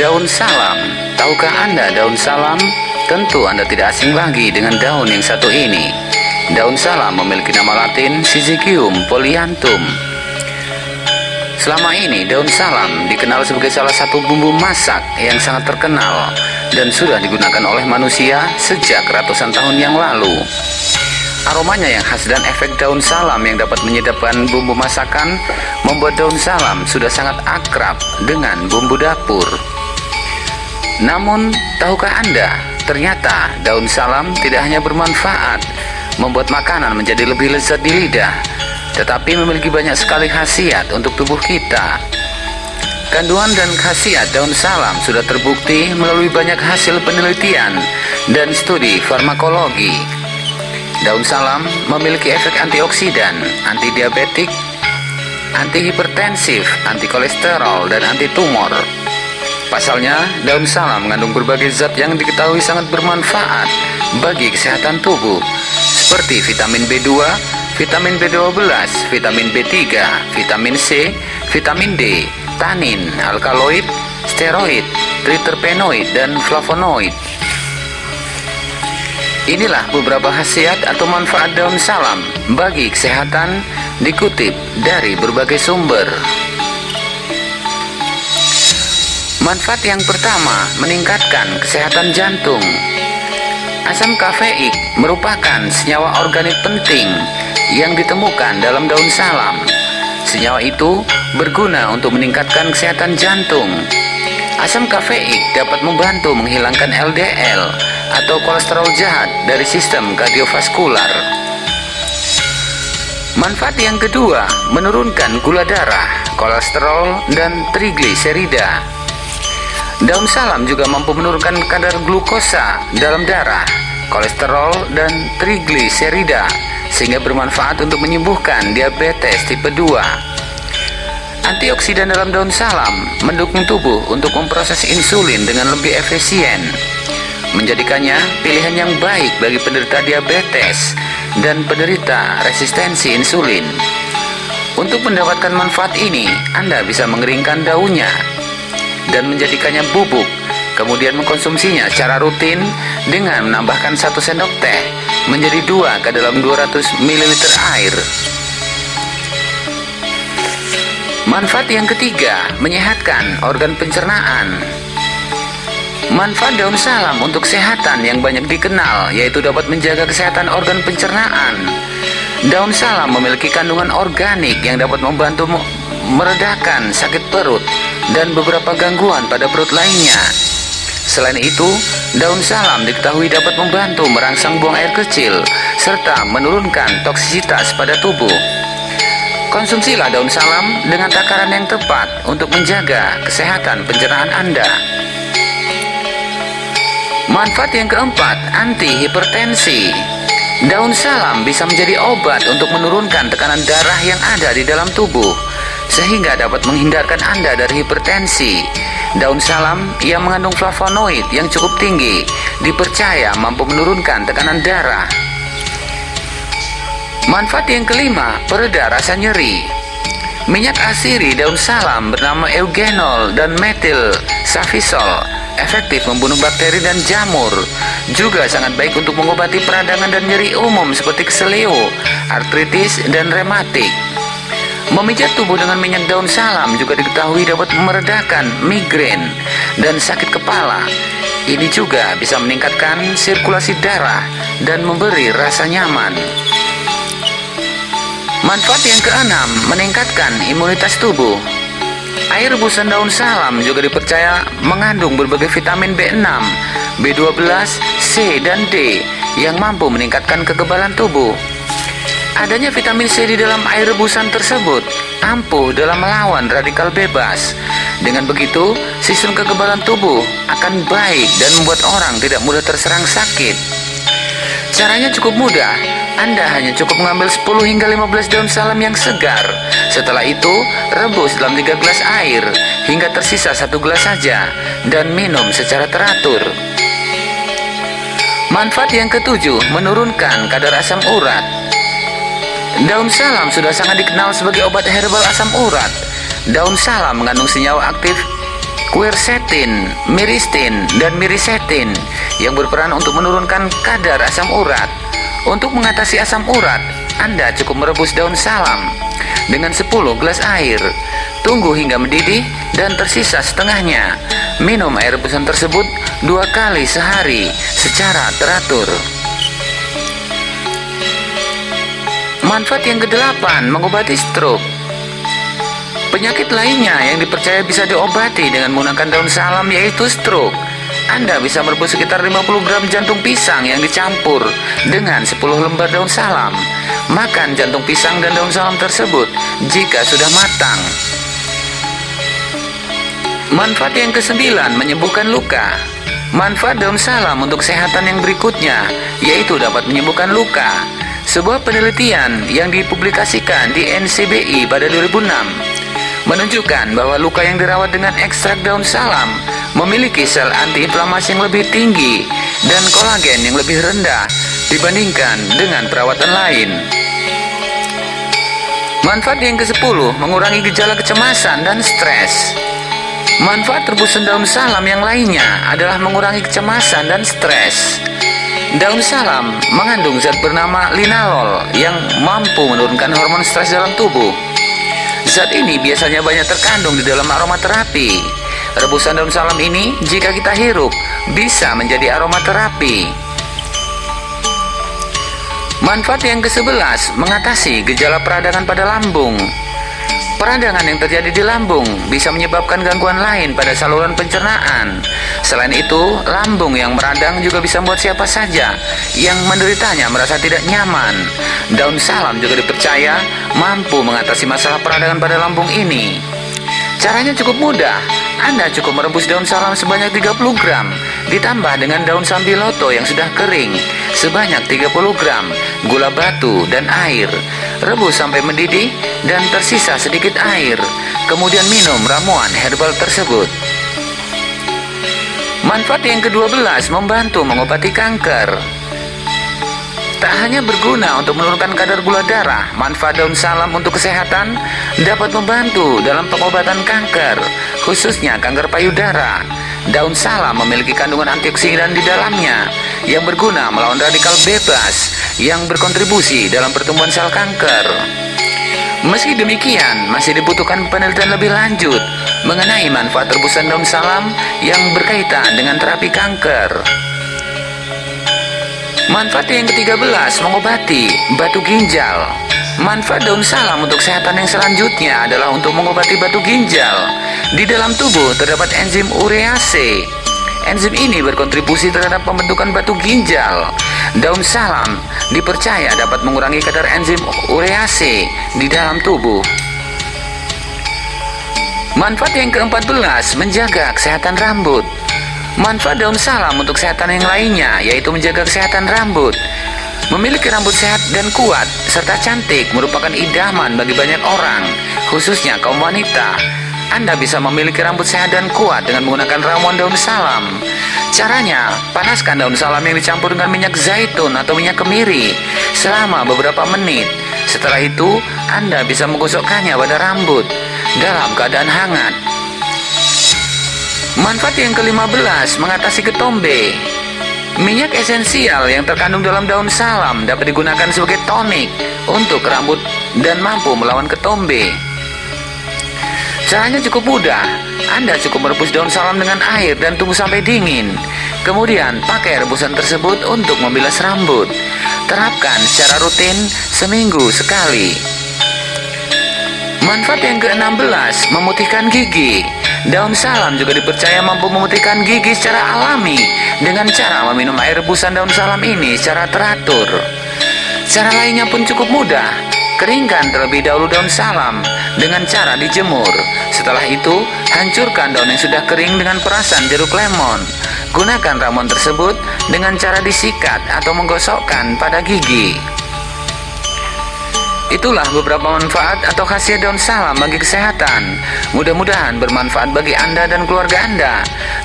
Daun salam, tahukah Anda daun salam? Tentu Anda tidak asing lagi dengan daun yang satu ini. Daun salam memiliki nama latin Syzygium polyanthum. Selama ini daun salam dikenal sebagai salah satu bumbu masak yang sangat terkenal dan sudah digunakan oleh manusia sejak ratusan tahun yang lalu. Aromanya yang khas dan efek daun salam yang dapat menyedapkan bumbu masakan membuat daun salam sudah sangat akrab dengan bumbu dapur. Namun, tahukah Anda, ternyata daun salam tidak hanya bermanfaat membuat makanan menjadi lebih lezat di lidah, tetapi memiliki banyak sekali khasiat untuk tubuh kita. Kandungan dan khasiat daun salam sudah terbukti melalui banyak hasil penelitian dan studi farmakologi. Daun salam memiliki efek antioksidan, antidiabetik, antihipertensif, anti kolesterol, dan anti tumor. Pasalnya, daun salam mengandung berbagai zat yang diketahui sangat bermanfaat bagi kesehatan tubuh, seperti vitamin B2, vitamin B12, vitamin B3, vitamin C, vitamin D, tanin, alkaloid, steroid, triterpenoid, dan flavonoid. Inilah beberapa khasiat atau manfaat daun salam bagi kesehatan dikutip dari berbagai sumber. Manfaat yang pertama, meningkatkan kesehatan jantung. Asam kafeik merupakan senyawa organik penting yang ditemukan dalam daun salam. Senyawa itu berguna untuk meningkatkan kesehatan jantung. Asam kafeik dapat membantu menghilangkan LDL atau kolesterol jahat dari sistem kardiovaskular. Manfaat yang kedua, menurunkan gula darah, kolesterol, dan trigliserida. Daun salam juga mampu menurunkan kadar glukosa dalam darah, kolesterol, dan trigliserida, sehingga bermanfaat untuk menyembuhkan diabetes tipe 2. Antioksidan dalam daun salam mendukung tubuh untuk memproses insulin dengan lebih efisien menjadikannya pilihan yang baik bagi penderita diabetes dan penderita resistensi insulin. Untuk mendapatkan manfaat ini, Anda bisa mengeringkan daunnya dan menjadikannya bubuk, kemudian mengkonsumsinya secara rutin dengan menambahkan satu sendok teh menjadi dua ke dalam 200 ml air. Manfaat yang ketiga, menyehatkan organ pencernaan. Manfaat daun salam untuk kesehatan yang banyak dikenal yaitu dapat menjaga kesehatan organ pencernaan. Daun salam memiliki kandungan organik yang dapat membantu meredakan sakit perut dan beberapa gangguan pada perut lainnya. Selain itu, daun salam diketahui dapat membantu merangsang buang air kecil serta menurunkan toksisitas pada tubuh. Konsumsilah daun salam dengan takaran yang tepat untuk menjaga kesehatan pencernaan Anda. Manfaat yang keempat, anti hipertensi. Daun salam bisa menjadi obat untuk menurunkan tekanan darah yang ada di dalam tubuh sehingga dapat menghindarkan Anda dari hipertensi. Daun salam yang mengandung flavonoid yang cukup tinggi dipercaya mampu menurunkan tekanan darah. Manfaat yang kelima, pereda rasa nyeri. Minyak asiri daun salam bernama eugenol dan metil safisol efektif membunuh bakteri dan jamur. Juga sangat baik untuk mengobati peradangan dan nyeri umum seperti keselio, artritis, dan rematik. Memijat tubuh dengan minyak daun salam juga diketahui dapat meredakan migrain dan sakit kepala. Ini juga bisa meningkatkan sirkulasi darah dan memberi rasa nyaman. Manfaat yang keenam, meningkatkan imunitas tubuh. Air rebusan daun salam juga dipercaya mengandung berbagai vitamin B6, B12, C, dan D yang mampu meningkatkan kekebalan tubuh. Adanya vitamin C di dalam air rebusan tersebut ampuh dalam melawan radikal bebas. Dengan begitu, sistem kekebalan tubuh akan baik dan membuat orang tidak mudah terserang sakit. Caranya cukup mudah, anda hanya cukup mengambil 10 hingga 15 daun salam yang segar. Setelah itu, rebus dalam 3 gelas air hingga tersisa satu gelas saja dan minum secara teratur. Manfaat yang ketujuh, menurunkan kadar asam urat. Daun salam sudah sangat dikenal sebagai obat herbal asam urat. Daun salam mengandung senyawa aktif quercetin, miristin, dan mirisetin yang berperan untuk menurunkan kadar asam urat. Untuk mengatasi asam urat, Anda cukup merebus daun salam dengan 10 gelas air. Tunggu hingga mendidih dan tersisa setengahnya. Minum air rebusan tersebut dua kali sehari secara teratur. Manfaat yang kedelapan mengobati stroke. Penyakit lainnya yang dipercaya bisa diobati dengan menggunakan daun salam yaitu stroke. Anda bisa merebus sekitar 50 gram jantung pisang yang dicampur dengan 10 lembar daun salam. Makan jantung pisang dan daun salam tersebut jika sudah matang. Manfaat yang kesembilan menyembuhkan luka. Manfaat daun salam untuk kesehatan yang berikutnya yaitu dapat menyembuhkan luka. Sebuah penelitian yang dipublikasikan di NCBI pada 2006 menunjukkan bahwa luka yang dirawat dengan ekstrak daun salam memiliki sel antiinflamasi yang lebih tinggi dan kolagen yang lebih rendah dibandingkan dengan perawatan lain. Manfaat yang ke-10 mengurangi gejala kecemasan dan stres. Manfaat rebusan daun salam yang lainnya adalah mengurangi kecemasan dan stres. Daun salam mengandung zat bernama linalol yang mampu menurunkan hormon stres dalam tubuh. Zat ini biasanya banyak terkandung di dalam aromaterapi. Rebusan daun salam ini jika kita hirup bisa menjadi aromaterapi. Manfaat yang ke-11 mengatasi gejala peradangan pada lambung. Peradangan yang terjadi di lambung bisa menyebabkan gangguan lain pada saluran pencernaan. Selain itu, lambung yang meradang juga bisa membuat siapa saja yang menderitanya merasa tidak nyaman. Daun salam juga dipercaya mampu mengatasi masalah peradangan pada lambung ini. Caranya cukup mudah. Anda cukup merebus daun salam sebanyak 30 gram, ditambah dengan daun sambiloto yang sudah kering sebanyak 30 gram, gula batu dan air. Rebus sampai mendidih dan tersisa sedikit air. Kemudian minum ramuan herbal tersebut. Manfaat yang ke-12 membantu mengobati kanker. Tak hanya berguna untuk menurunkan kadar gula darah, manfaat daun salam untuk kesehatan dapat membantu dalam pengobatan kanker, khususnya kanker payudara. Daun salam memiliki kandungan antioksidan di dalamnya yang berguna melawan radikal bebas yang berkontribusi dalam pertumbuhan sel kanker. Meski demikian, masih dibutuhkan penelitian lebih lanjut mengenai manfaat rebusan daun salam yang berkaitan dengan terapi kanker. Manfaat yang ke-13 mengobati batu ginjal. Manfaat daun salam untuk kesehatan yang selanjutnya adalah untuk mengobati batu ginjal. Di dalam tubuh terdapat enzim urease. Enzim ini berkontribusi terhadap pembentukan batu ginjal. Daun salam dipercaya dapat mengurangi kadar enzim urease di dalam tubuh. Manfaat yang ke-14 menjaga kesehatan rambut. Manfaat daun salam untuk kesehatan yang lainnya yaitu menjaga kesehatan rambut. Memiliki rambut sehat dan kuat serta cantik merupakan idaman bagi banyak orang, khususnya kaum wanita. Anda bisa memiliki rambut sehat dan kuat dengan menggunakan ramuan daun salam. Caranya, panaskan daun salam yang dicampur dengan minyak zaitun atau minyak kemiri selama beberapa menit. Setelah itu, Anda bisa menggosokkannya pada rambut dalam keadaan hangat. Manfaat yang ke-15 mengatasi ketombe. Minyak esensial yang terkandung dalam daun salam dapat digunakan sebagai tonik untuk rambut dan mampu melawan ketombe. Caranya cukup mudah. Anda cukup merebus daun salam dengan air dan tunggu sampai dingin. Kemudian pakai rebusan tersebut untuk membilas rambut. Terapkan secara rutin seminggu sekali. Manfaat yang ke-16 memutihkan gigi. Daun salam juga dipercaya mampu memutihkan gigi secara alami dengan cara meminum air rebusan daun salam ini secara teratur. Cara lainnya pun cukup mudah. Keringkan terlebih dahulu daun salam dengan cara dijemur. Setelah itu, hancurkan daun yang sudah kering dengan perasan jeruk lemon. Gunakan ramuan tersebut dengan cara disikat atau menggosokkan pada gigi. Itulah beberapa manfaat atau khasiat daun salam bagi kesehatan. Mudah-mudahan bermanfaat bagi Anda dan keluarga Anda.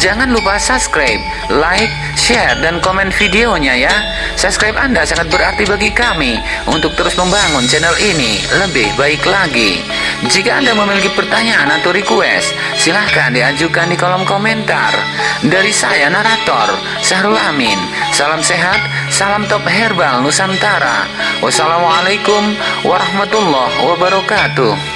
Jangan lupa subscribe, like, share, dan komen videonya ya. Subscribe Anda sangat berarti bagi kami untuk terus membangun channel ini lebih baik lagi. Jika Anda memiliki pertanyaan atau request, silahkan diajukan di kolom komentar. Dari saya, narator, Syahrul Amin. Salam sehat, salam top herbal Nusantara. Wassalamualaikum warahmatullahi wabarakatuh.